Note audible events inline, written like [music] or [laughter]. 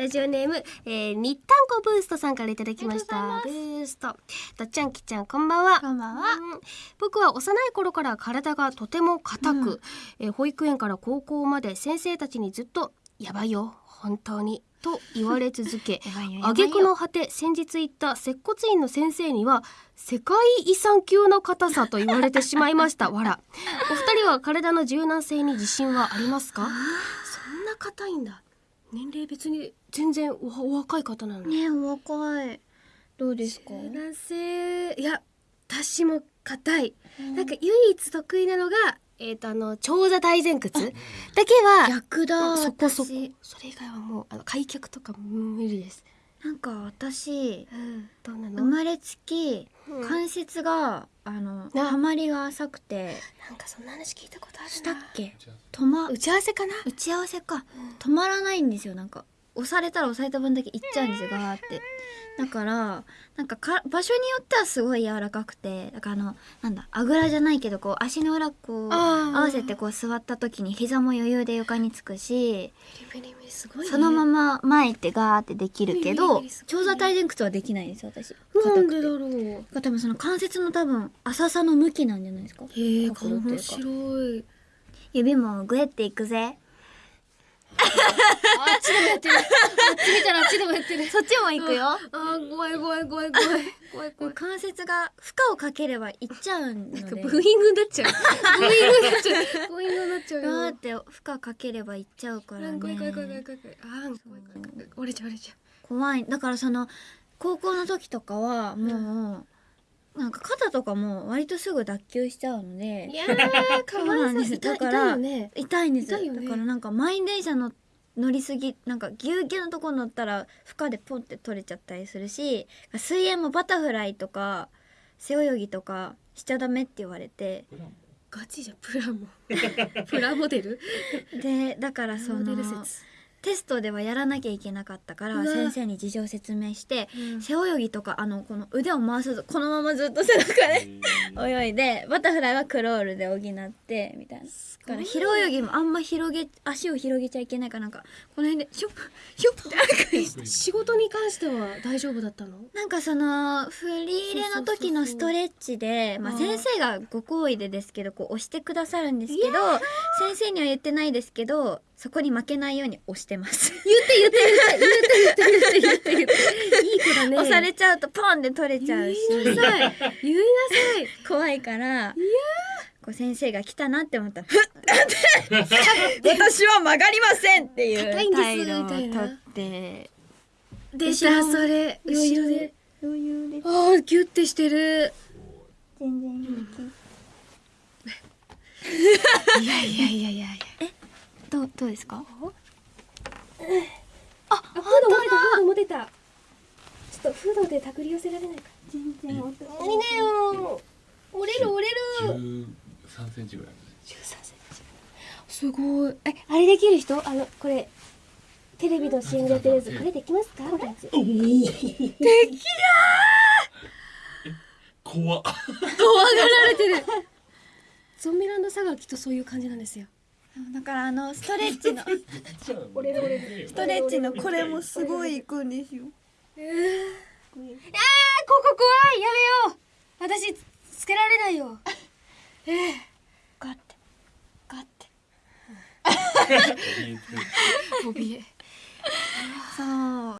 ラジオネーム、えー、日タンコブーストさんからいただきました。ブースト。とっちゃんきちゃんこんばんは。こんばんは。うん。僕は幼い頃から体がとても硬く、えー保育園から高校まで先生たちにずっとやばいよ本当にと言われ続け [laughs] 挙句の果て先日行った接骨院の先生には世界遺産級の硬さと言われてしまいました。[laughs] わらお二人は体の柔軟性に自信はありますか？そんな硬いんだ年齢別に全然おお若い方なのにねお若い。どうですか？柔軟性いや私も硬い、なんか唯一得意なのがえっ、とあの長座大前屈。だけは逆だそこそこ。私。それ以外はもうあの開脚とか無理です、なんか私うん、生まれつきうん。関節があのな。はまりが浅くて。なんかそんな話聞いたことあるな。したっけ？止ま打ち合わせかな？打ち合わせか。止まらないんですよなんか押されたら押された分だけいっちゃうんですよガーって。だからなんかか場所によってはすごい柔らかくてだからあのなんだあぐらじゃないけどこう足の裏こう合わせてこう座った時に膝も余裕で床につくしそのまま前ってガーってできるけど長座体前屈はできないんですよ私。なんでだろう。が多分その関節の多分浅さの向きなんじゃないですか。へえ面か。白い。指もグエっていくぜあっちでもやってる。あっち見たらあっちでもやってる。そっちも行くよ。あー怖い怖い怖い怖い怖い怖い関節が負荷をかければいっちゃうのでなんかブーイングになっちゃう。ブーイングになっちゃう。ブーイングになっちゃう。よガーって負荷かければいっちゃうからね。怖い怖い怖い怖い怖い怖いあー怖い怖い怖い怖い折れちゃう折れちゃ怖い。だからその高校の時とかはもう、なんか肩とかも割とすぐ脱臼しちゃうのうでいやー [laughs] かわいそう。だから痛いよね。痛いんです。ね。だからなんか満員電車の乗りすぎなんかぎゅうぎゅうのとこ乗ったら負荷でポンって取れちゃったりするし水泳もバタフライとか背泳ぎとかしちゃダメって言われて。ガチじゃんプラモ。[laughs] プラモデル？でだからそモデのル説テストではやらなきゃいけなかったから先生に事情説明してうん。背泳ぎとかあのこの腕を回さずこのままずっと背中で泳いでバタフライはクロールで補ってみたいな。だから平泳ぎもあんま広げ足を広げちゃいけないからなんかこの辺でシュッシュッって仕事に関しては大丈夫だったの？なんかその振り入れの時のストレッチでまあ先生がご好意でですけどこう押してくださるんですけど先生には言ってないですけどそこに負けないように押してます。言って言って言って言って言って言って言っていい子だね押されちゃうとポンって取れちゃうし言いなさい言いなさい怖いからいやこう先生が来たなって思ったら「ふっ!」私は曲がりませんっていうんです態度を取って出たそれ後ろで余裕でああギュッてしてる全然いやいやいやいやいやどうですか？あフードも出たフードも出たちょっとフードで手繰り寄せられないか全然何だ。よ折れる折れる13センチぐらい13センチすごいえあれできる人あのこれテレビの CM でやってるやつこれできますかみたいなやつ怖っ怖がられてるゾンビランドサガはきっとそういう感じなんですよだからあの [laughs] ストレッチの [laughs] ストレッチのこれもすごいいくんですよ。えー、あーここ怖い。やめよう。私つけられないよ。ガッて。ガッて。[laughs] 怯え。そう